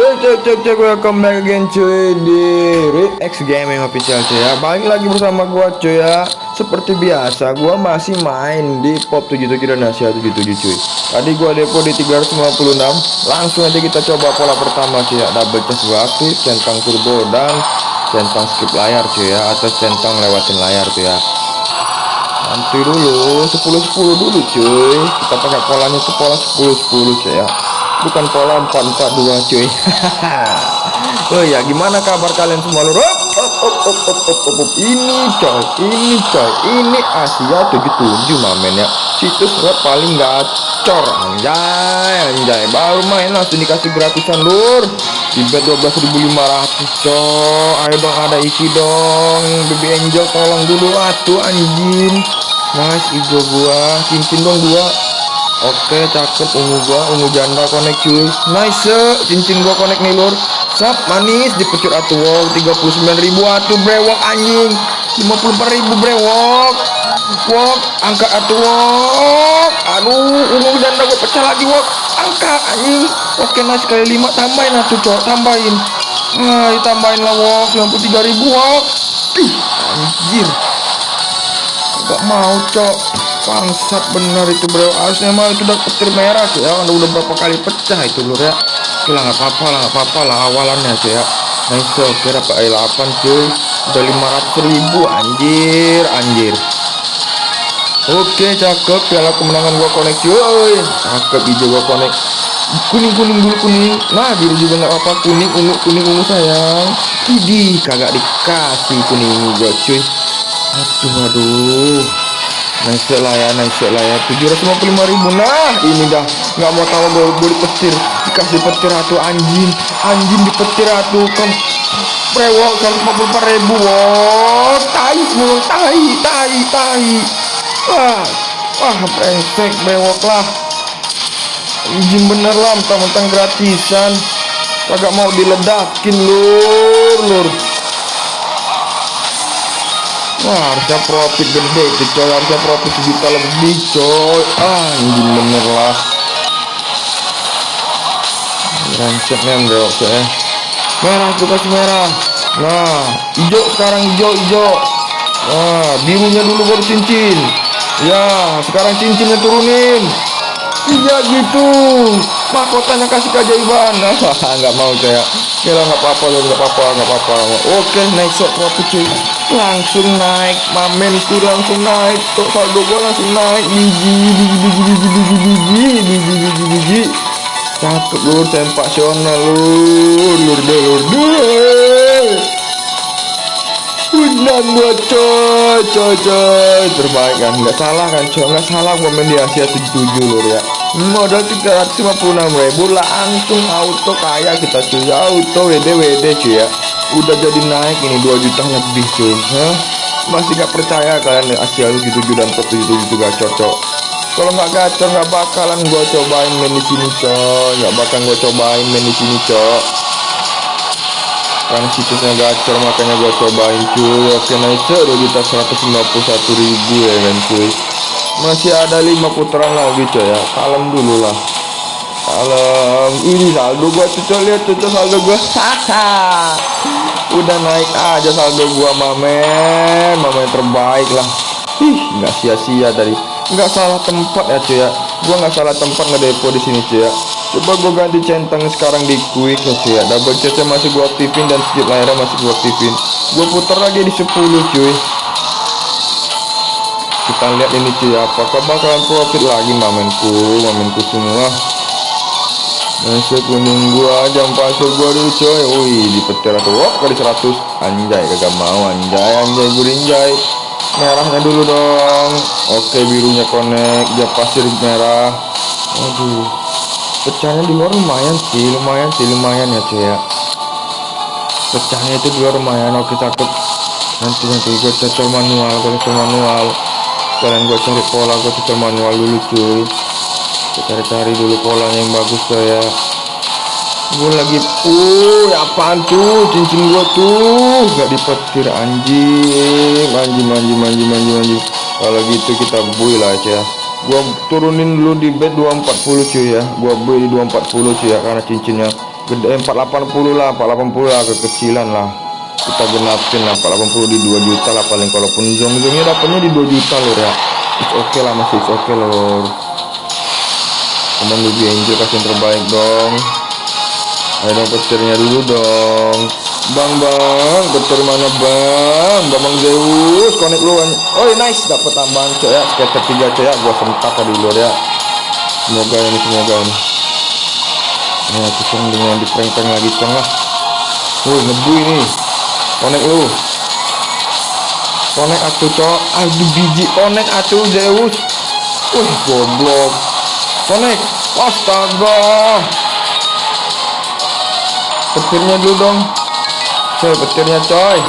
Cek cek cek cek welcome back again cuy di X Gaming Official cuy ya. Balik lagi bersama gua cuy ya. Seperti biasa gua masih main di Pop 77 dan Asia 77 cuy. Tadi gua depo di 356 Langsung aja kita coba pola pertama cuy ya. Double chest centang turbo dan centang skip layar cuy ya. Atau centang lewatin layar cuy ya. Nanti dulu 10-10 dulu cuy. Kita pakai polanya itu pola 10-10 cuy ya bukan pola 442 cuy. Oh ya gimana kabar kalian semua lur? Op, op, op, op, op, op. ini coy ini coy. Ini Asia 77 mamen ya. Situs web paling gacor anjay anjay. Baru main langsung dikasih gratisan lur. Di bet 12.500 coy. Ayo dong ada isi dong. Baby angel tolong dulu atuh anjing. Nice hijau gua cincin dong dua Oke cakep ungu gua ungu janda connect cuy. Nice cincin gua connect nih lur. Sap manis dipecut atuh wow 39.000 atuh brewok anjing. 54.000 brewok. Wok angka atuh wok. Aduh ungu janda gua pecah lagi wok. Angka anjing. Oke nice kali 5 tambahin atuh cok tambahin. Nah ditambahin lah wok 93.000 wok. Ih anjir. Gak mau cok bangsat bener itu bro. Harusnya mah itu udah petir merah sih ya. Udah, udah berapa kali pecah itu lur ya. Oke nggak apa-apa lah nggak apa-apa lah awalannya sih ya. Nice oke dapat air 8 cuy. Udah 500 ribu anjir anjir. Oke cakep piala kemenangan gua connect cuy. Cakep hijau gua connect. Kuning kuning dulu kuning. Nah biru juga nggak apa kuning ungu kuning ungu sayang. Idi kagak dikasih kuning gua cuy. Aduh aduh nice lah ya nice lah ya. 755 ribu. Nah ini dah. Nggak mau tahu gue gue dipetir dikasih petir atau anjing. Anjing dipetir atau kan prewok 144 ribu. Wow tai mulung tai tai tai. Wah wah brengsek brewok lah. Anjing bener lah mentang-mentang gratisan. Kagak mau diledakin lur lur Wah harusnya profit gede itu coy Harusnya profit sejuta lebih coy Ah anjing bener lah. Rancetnya enggak oke ya Merah tuh kasih merah. Nah hijau sekarang hijau hijau. Nah birunya dulu baru cincin. Ya sekarang cincinnya turunin. Iya gitu mahkotanya kasih keajaiban nah, nggak mau saya kira nggak apa-apa loh nggak apa-apa nggak apa-apa. Oke naik shot profit cuy. Langsung naik. Mamenku langsung naik. Tuh saldo gua langsung naik. Biji biji biji biji biji biji biji biji biji cakep lur sensasional lur lur deh lur deh Undang gua coy coy coy. Terbaik kan? Nggak salah kan coy? Nggak salah gua main di Asia 77 lur ya modal 356 ribu langsung auto kaya kita cuy. Auto WD WD cuy ya. Udah jadi naik ini 2 juta lebih cuy. Hah? masih gak percaya kalian Asia 77 dan 77 juga cocok kalau nggak gacor nggak bakalan gua cobain main di sini coy. Nggak bakal gua cobain main di sini coy karena situsnya gacor makanya gua cobain cuy. Oke nice 2 juta 151 ribu ya kan cuy masih ada lima putaran lagi coy ya. Kalem dulu lah. Kalem. Ini saldo gua cucu lihat cucu saldo gua. Udah naik aja saldo gua mamen mamen terbaik lah. Ih nggak sia-sia tadi. Nggak salah tempat ya cuy ya. Gua nggak salah tempat ngedepo di sini cuy ya. Coba gua ganti centang sekarang di quick ya cuy ya. Double chestnya masih gua aktifin dan sedikit layarnya masih gua aktifin. Gua putar lagi di 10 cuy kita lihat ini cuy apakah bakalan profit lagi mamenku mamenku semua? Masih kuning gua jam pasir gua dulu coy. Wih di petir atau wop kali 100 anjay kagak mau. Anjay anjay gurinjay merahnya dulu dong. Oke birunya connect. Jam pasir merah. Aduh. Pecahnya di luar lumayan sih lumayan sih lumayan ya cuy ya. Pecahnya itu di luar lumayan. Oke cakep. Nanti nanti. Gue cocok manual gue cocok manual kalian gue cari pola gue cocok manual dulu cuy. Gue cari-cari dulu polanya yang bagus tuh ya. Gue lagi uh apaan tuh cincin gue tuh gak dipetir anjing. Anjing anjing anjing anjing anjing. Kalau gitu kita buy lah ya. Gua turunin dulu di bed 240 cuy ya. Gua beli di 240 cuy ya karena cincinnya gede. 480 lah 480 lah kekecilan lah kita genapin lah 480 di 2 juta lah paling. Kalaupun zong-zongnya dapatnya di 2 juta lor ya. Oke okay lah masih oke okay lor. Teman lebih angel kasih yang terbaik dong. Ayo dong petirnya dulu dong. Bang bang petir mana bang? Bang Zeus connect lu oh nice. Dapat tambahan coy ya. Skater 3 coy ya. Gua sentak tadi lor ya. Semoga ini semoga ini. Nah, cong dengan di prank lagi cong lah. Ngebu ini. Konek lu. Konek atuh, cok. Aduh biji konek atuh Zeus. Wih, goblok. Konek. Astaga. Petirnya dulu dong. Coy, petirnya coy.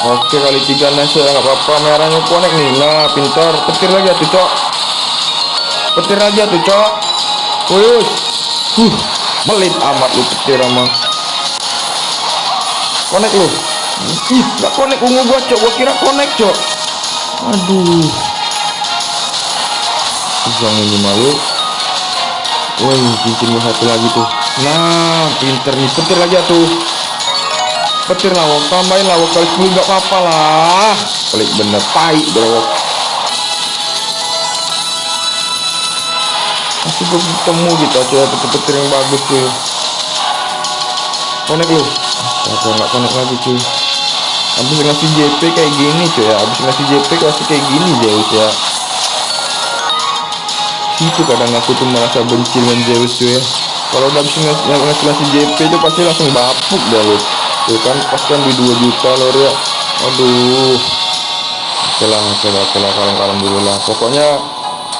Oke kali tiga nasi ya apa-apa merahnya konek nih nah pintar petir lagi atuh cok petir aja tuh cok Wih, Huh, melit amat lu petir sama. Konek lu. Ih, gak konek ungu gua, Cok. Gua kira konek, Cok. Aduh. Yang ini malu. Woi, cincin gua satu lagi tuh. Nah, pinter nih. Petir lagi tuh. Petir lawak, tambahin lawak kali 10 gak apa-apa lah. Pelik bener, tai bro. masih belum ketemu gitu aja petir-petir yang bagus cuy konek lu apa nggak konek lagi cuy. Habis ngasih JP kayak gini cuy ya. Habis ngasih JP kasih kayak gini Zeus ya. Itu kadang aku tuh merasa benci dengan Zeus cuy ya. Kalau udah habis ngasih, ngasih, ngasih JP itu pasti langsung bapuk dah lu tuh kan pas kan di 2 juta lor ya. Aduh. Oke lah oke lah oke lah kalem-kalem dulu lah. Pokoknya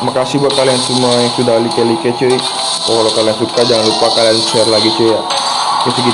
makasih buat kalian semua yang sudah like like cuy kalau kalian suka jangan lupa kalian share lagi cuy ya. Segitu